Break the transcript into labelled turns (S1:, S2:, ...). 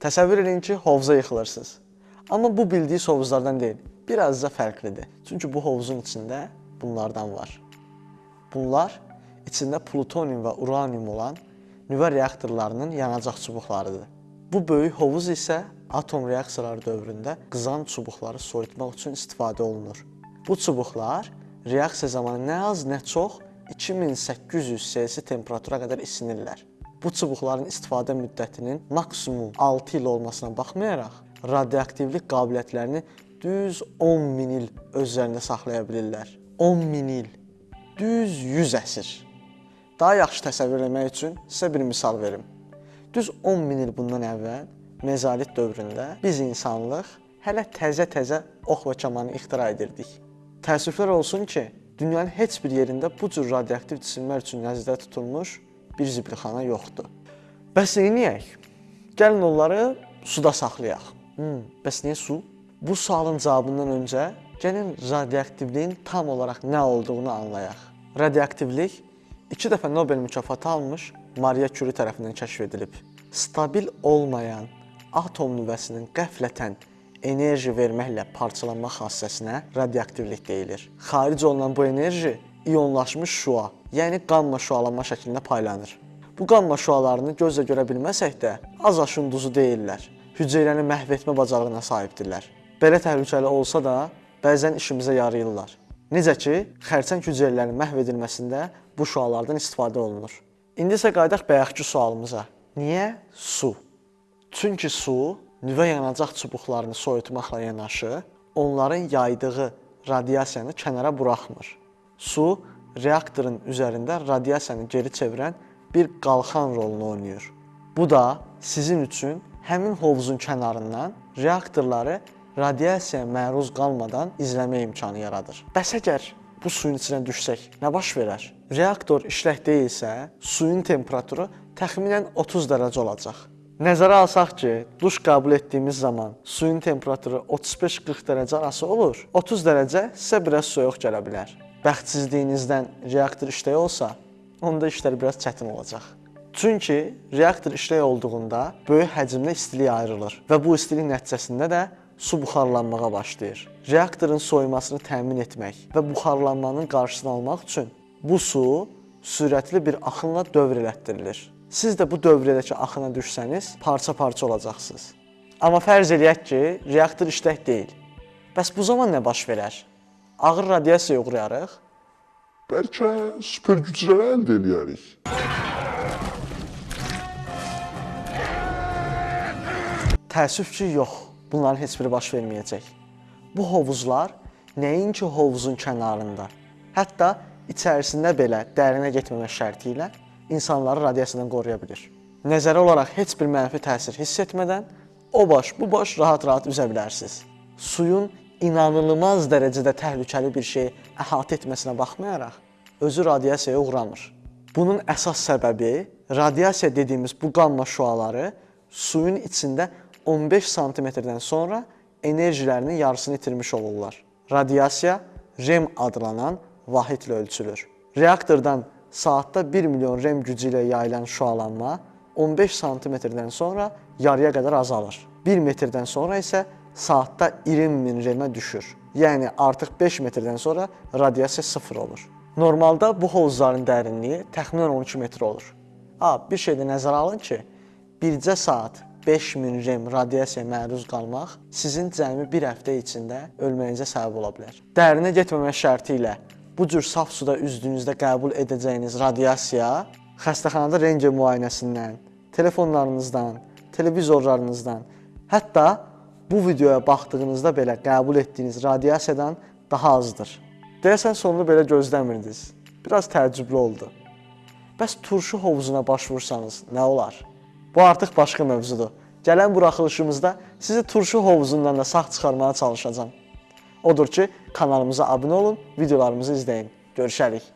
S1: Təsəvvür edin ki, hovuza yıxılırsınız. Amma bu bildiyiniz hovuzlardan deyil, biraz da fərqlidir. Çünki bu hovuzun içində bunlardan var. Bunlar içində plutonium və uranium olan nüvə reaktorlarının yanacaq çubuqlarıdır. Bu böyük hovuz isə atom reaksiyaları dövründə qızan çubuqları soyutmaq üçün istifadə olunur. Bu çubuqlar reaksiya zamanı nə az, nə çox 2800 Selsi temperatura qədər isinirlər. Bu çubuqların istifadə müddətinin maksimum 6 il olmasına baxmayaraq, radioaktivlik qabiliyyətlərini düz 10 min il özlərində saxlaya bilirlər. 10 min il, düz 100 əsr. Daha yaxşı təsəvvür etmək üçün sizə bir misal verim. Düz 10 min il bundan əvvəl mezolit dövründə biz insanlıq hələ təzə-təzə ox və kamanı ixtira edirdik. Təəssüflər olsun ki, dünyanın heç bir yerində bu cür radioaktiv cisimlər üçün nəzərdə tutulmuş bir zibilxana yoxdur. Bəs neyniyək? Gəlin onları suda saxlayaq. Hmm, bəs niyə su? Bu sualın cavabından öncə gəlin radioaktivliyin tam olaraq nə olduğunu anlayaq. Radioaktivlik 2 dəfə Nobel mükafatı almış Maria Curie tərəfindən kəşf edilib. Stabil olmayan atom nüvəsinin qəflətən enerji verməklə parçalanma xassəsinə radioaktivlik deyilir. Xaric olunan bu enerji ionlaşmış şua, yəni qamma şualanma şəklində paylanır. Bu qamma şualarını gözlə görə bilməsək də az aşın duzu deyillər. Hüceyrəni məhv etmə bacarığına sahibdirlər. Belə təhlükəli olsa da bəzən işimizə yarayırlar. Necə ki, xərçəng hüceyrələrinin məhv edilməsində bu şualardan istifadə olunur. İndi isə qayıdaq bayaqki sualımıza. Niyə su? Çünki su nüvə yanacaq çubuqlarını soyutmaqla yanaşı, onların yaydığı radiasiyanı kənara buraxmır. Su reaktorun üzərində radiasiyanı geri çevirən bir qalxan rolunu oynayır. Bu da sizin üçün həmin hovuzun kənarından reaktorları radiasiyaya məruz qalmadan izləmə imkanı yaradır. Bəs əgər bu suyun içinə düşsək, nə baş verər? Reaktor işlək deyilsə, suyun temperaturu təxminən 30 dərəcə olacaq. Nəzərə alsaq ki, duş qəbul etdiyimiz zaman suyun temperaturu 35-40 dərəcə arası olur, 30 dərəcə sizə biraz soyuq gələ bilər. Bəxtsizliyinizdən reaktor işlək olsa, onda işlər biraz çətin olacaq. Çünki reaktor işlək olduğunda böyük həcmdə istilik ayrılır və bu istilik nəticəsində də su buxarlanmağa başlayır. Reaktorun soyumasını təmin etmək və buxarlanmanın qarşısını almaq üçün bu su sürətli bir axınla dövr elətdirilir. Siz də bu dövrədəki axına düşsəniz, parça-parça olacaqsınız. Amma fərz eləyək ki, reaktor işlək deyil. Bəs bu zaman nə baş verər? Ağır radiasiyaya uğrayarıq.
S2: Bəlkə super güclər əldə eləyərik.
S1: Təəssüf ki, yox. Bunların heç biri baş verməyəcək. Bu hovuzlar nəinki hovuzun kənarında, hətta içərisində belə dərinə getməmək şərti ilə insanları radiasiyadan qoruya bilir. Nəzəri olaraq heç bir mənfi təsir hiss etmədən o baş, bu baş rahat-rahat üzə bilərsiniz. Suyun inanılmaz dərəcədə təhlükəli bir şeyi əhatə etməsinə baxmayaraq özü radiasiyaya uğramır. Bunun əsas səbəbi radiasiya dediyimiz bu qamma şüaları suyun içində 15 santimetrdən sonra enerjilərinin yarısını itirmiş olurlar. Radiasiya REM adlanan vahidlə ölçülür. Reaktordan saatda 1 milyon REM gücü ilə yayılan şüalanma 15 santimetrdən sonra yarıya qədər azalır. 1 metrdən sonra isə saatda 20 min REM-ə düşür. Yəni artıq 5 metrdən sonra radiasiya sıfır olur. Normalda bu hovuzların dərinliyi təxminən 12 metr olur. A, bir şey də nəzərə alın ki, bircə saat 5000 rem radiasiyaya məruz qalmaq sizin cəmi bir həftə içində ölməyinizə səbəb ola bilər. Dərinə getməmək şərti ilə bu cür saf suda üzdüyünüzdə qəbul edəcəyiniz radiasiya xəstəxanada rentgen müayinəsindən, telefonlarınızdan, televizorlarınızdan, hətta bu videoya baxdığınızda belə qəbul etdiyiniz radiasiyadan daha azdır. Deyəsən sonunu belə gözləmirdiniz. Biraz təəccüblü oldu. Bəs turşu hovuzuna baş vursanız nə olar? Bu artıq başqa mövzudur. Gələn buraxılışımızda sizi turşu hovuzundan da sağ çıxarmağa çalışacağam. Odur ki, kanalımıza abunə olun, videolarımızı izləyin. Görüşərik.